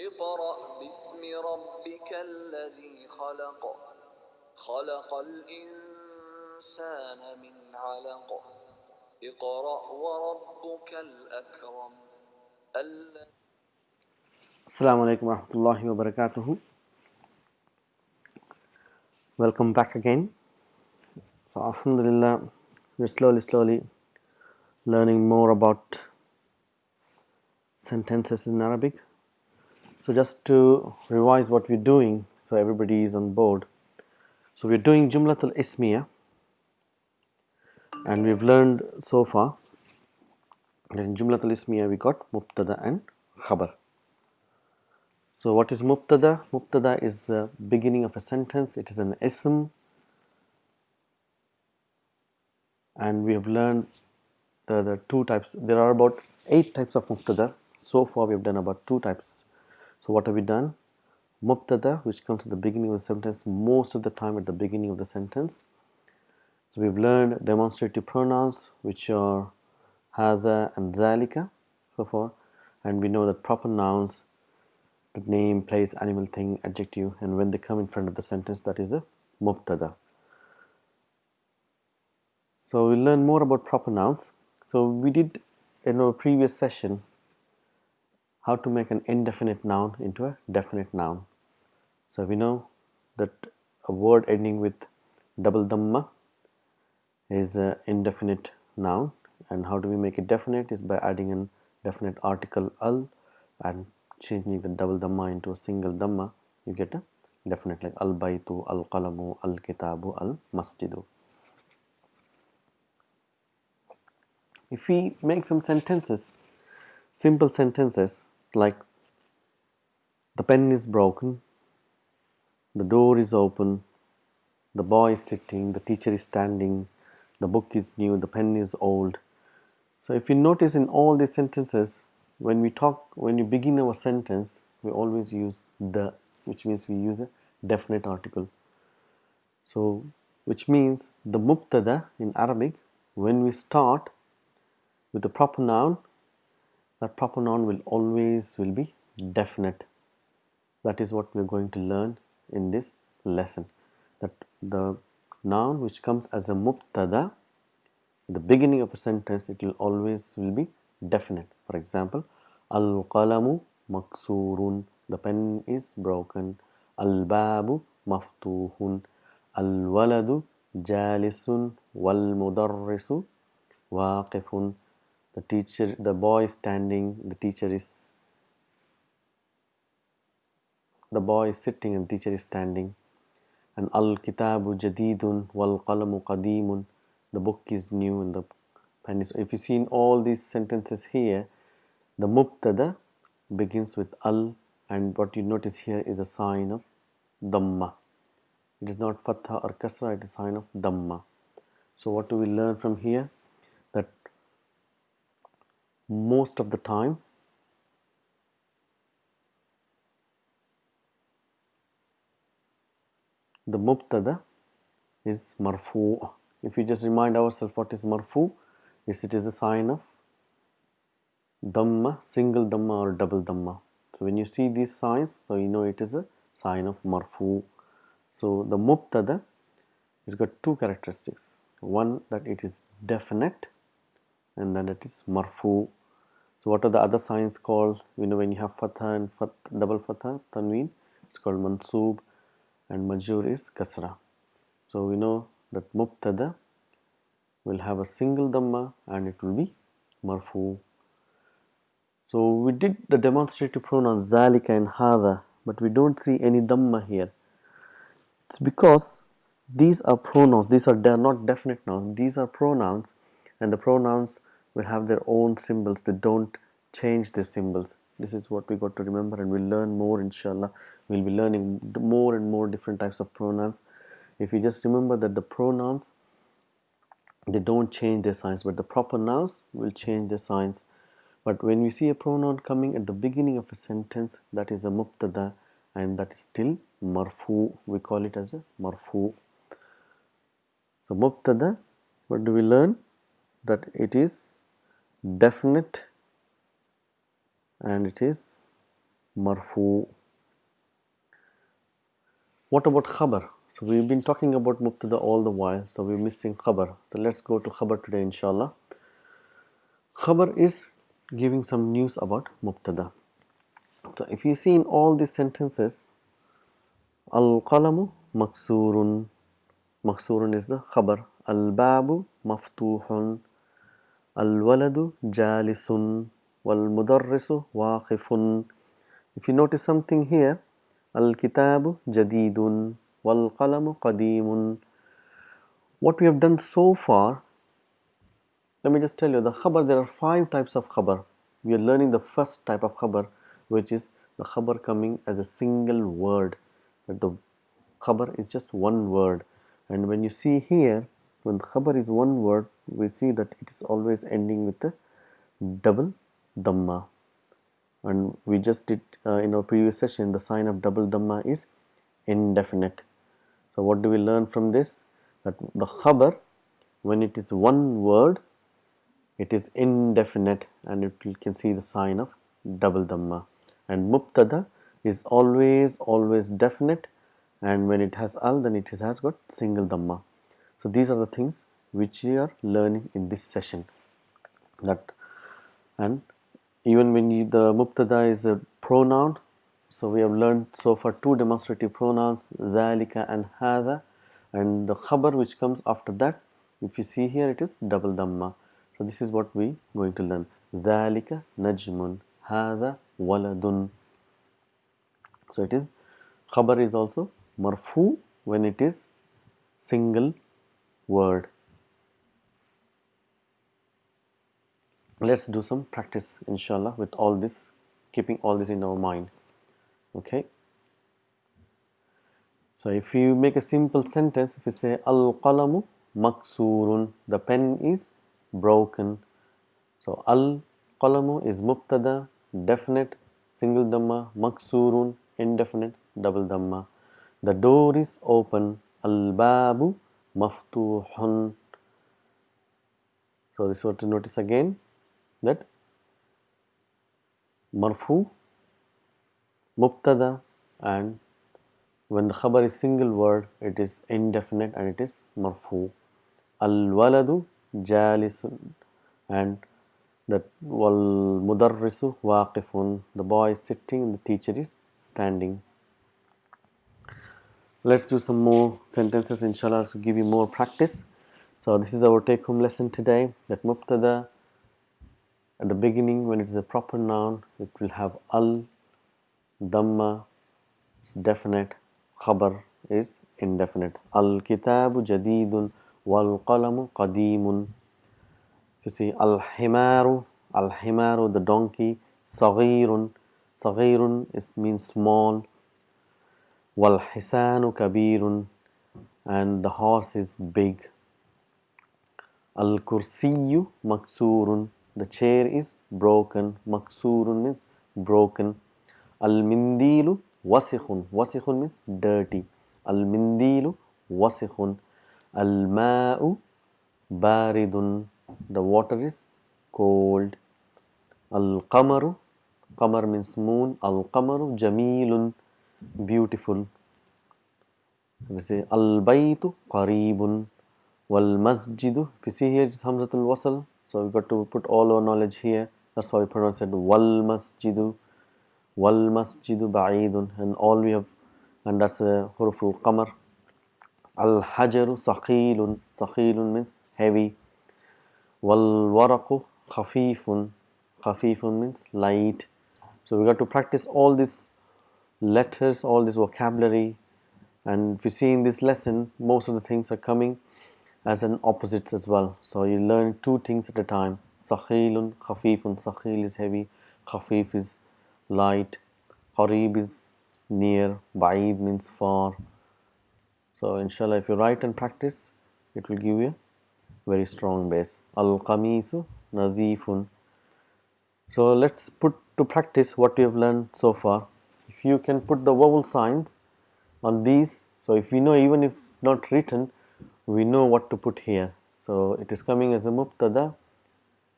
اقرأ باسم ربك الذي خلق خلق الإنسان من علق اقرأ وربك الأكرم الذي Assalamu alaikum warahmatullahi wabarakatuh. Welcome back again. So, Alhamdulillah, we're slowly, slowly learning more about sentences in Arabic. So, just to revise what we're doing so everybody is on board. So, we're doing Jumlatul Ismiya and we've learned so far that in Jumlatul Ismiya we got Mubtada and Khabar. So, what is mubtada? Mubtada is the beginning of a sentence, it is an ism, and we have learned the, the two types. There are about eight types of mubtada. So far, we have done about two types. So, what have we done? Mubtada, which comes at the beginning of the sentence, most of the time at the beginning of the sentence. So, we have learned demonstrative pronouns, which are hada and dhalika, so far, and we know that proper nouns the name, place, animal, thing, adjective, and when they come in front of the sentence, that is a mubtada. So we'll learn more about proper nouns. So we did in our previous session how to make an indefinite noun into a definite noun. So we know that a word ending with double dhamma is an indefinite noun and how do we make it definite is by adding an definite article al and changing the double dhamma into a single dhamma, you get a definite like al baytu, al qalamu, al kitabu, al masjidu. If we make some sentences, simple sentences like the pen is broken, the door is open, the boy is sitting, the teacher is standing, the book is new, the pen is old. So if you notice in all these sentences, when we talk when you begin our sentence we always use the which means we use a definite article so which means the mubtada in arabic when we start with the proper noun that proper noun will always will be definite that is what we are going to learn in this lesson that the noun which comes as a mubtada the beginning of a sentence it will always will be definite. For example, Al-qalamu maksurun. The pen is broken. Al-babu maftuhun. Al-waladu jalisun. Wal-mudarrisu waqifun. The teacher, the boy is standing. The teacher is the boy is sitting and the teacher is standing. And al-kitabu jadidun wal-qalamu qadimun. The book is new and the pen is. If you see in all these sentences here, the mubtada begins with al and what you notice here is a sign of dhamma. It is not fatha or kasra, it is a sign of dhamma. So what do we learn from here? Most of the time the mubtada is marfu. If we just remind ourselves what is marfu, is it is a sign of dhamma, single dhamma or double dhamma. So when you see these signs, so you know it is a sign of marfu. So the mubtada has got two characteristics. One that it is definite and then it is marfu. So what are the other signs called? You know when you have fatha and fat, double fatha, tanween, it's called mansub and majur is kasra. So we know that mubtada will have a single dhamma and it will be marfu. So we did the demonstrative pronouns zalika and hada but we don't see any dhamma here. It's because these are pronouns, these are they are not definite nouns, these are pronouns and the pronouns will have their own symbols, they don't change their symbols. This is what we got to remember and we'll learn more inshallah. We'll be learning more and more different types of pronouns. If you just remember that the pronouns they don't change their signs but the proper nouns will change their signs but when we see a pronoun coming at the beginning of a sentence that is a mubtada and that is still marfu we call it as a marfu so mubtada what do we learn that it is definite and it is marfu. What about khabar? So we've been talking about mubtada all the while, so we're missing khabar. So let's go to khabar today inshallah. Khabar is giving some news about mubtada. So if you see in all these sentences, al-qalamu maksurun, maksurun is the khabar, al-babu maftuhun, al-waladu jalisun, wal-mudarrisu waqifun. If you notice something here, al-kitabu jadidun, wal-qalamu qadimun. What we have done so far let me just tell you the khabar there are five types of khabar we are learning the first type of khabar which is the khabar coming as a single word That the khabar is just one word and when you see here when the khabar is one word we see that it is always ending with a double dhamma and we just did uh, in our previous session the sign of double dhamma is indefinite. So what do we learn from this? That the khabar when it is one word it is indefinite and it, you can see the sign of double dhamma and mubtada is always always definite. And when it has al then it has got single dhamma so these are the things which we are learning in this session. That and even when you, the mubtada is a pronoun so we have learned so far two demonstrative pronouns zalika and hada and the khabar which comes after that if you see here it is double dhamma. So this is what we going to learn. zalika najmun hada waladun so it is khabar is also marfu when it is single word. Let's do some practice inshallah with all this keeping all this in our mind. Okay. So if you make a simple sentence, if you say al qalamu maksurun, the pen is broken. So al qalamu is mubtada, definite, single dhamma, maksurun, indefinite, double dhamma. The door is open, al babu maftuhun. So this what to notice again that marfu, mubtada and when the khabar is single word it is indefinite and it is marfu. Al waladu jalisun and that wal mudarrisu waqifun the boy is sitting and the teacher is standing let's do some more sentences inshallah to give you more practice. So this is our take home lesson today that mubtada at the beginning when it is a proper noun it will have al dhamma is definite khabar is indefinite. Al kitabu jadidun wal qalamu qadimun. You see al himaru al himaru the donkey saghirun. Saghirun is means small. والحسان كبير and the horse is big الكرسي مكسور the chair is broken مكسور means broken المنديل وسخ وسخ means dirty المنديل وسخ Al-ma'u baridun. The water is cold. Al-qamaru. Qamar means moon. Al-qamaru jamilun. Beautiful. We say Al-baytu qaribun. Wal-masjidu. If you see here it's Hamzatul Wasal. So we've got to put all our knowledge here. That's why we pronounce it Wal-masjidu. Wal-masjidu ba'idun. And all we have and that's a qamar Al hajaru saqilun. Saqilun means heavy. Wal waraku khafifun. Khafifun means light. So we got to practice all these letters, all this vocabulary. And if you see in this lesson, most of the things are coming as an opposites as well. So you learn two things at a time. Sakhilun, khafifun. Sakhil is heavy. Khafif is light. Qarib is near. Ba'id means far. So inshallah if you write and practice it will give you a very strong base. Al-qamisu nadifun. So let's put to practice what we have learned so far. You can put the vowel signs on these, so if we know even if it's not written, we know what to put here. So it is coming as a mubtada.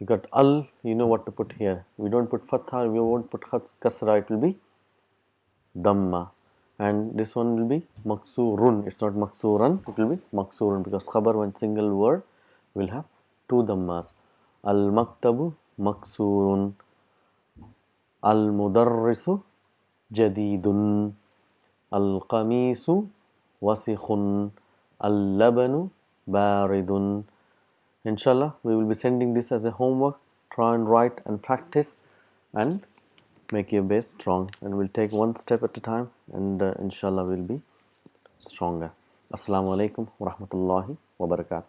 You got al, you know what to put here. We don't put fatha, we won't put kasra, it will be Dhamma. And this one will be Maksurun. It's not Maksuran, it will be Maksurun because Khabar, one single word, will have two Dhammas. Al Maktabu Maksurun. Al Mudarrisu Qamisu Wasikhun. Al Labanu Baridun. Inshallah, we will be sending this as a homework. Try and write and practice and make your base strong. And we'll take one step at a time and uh, inshallah we'll be stronger. Assalamu alaikum wa rahmatullahi wa barakatuh.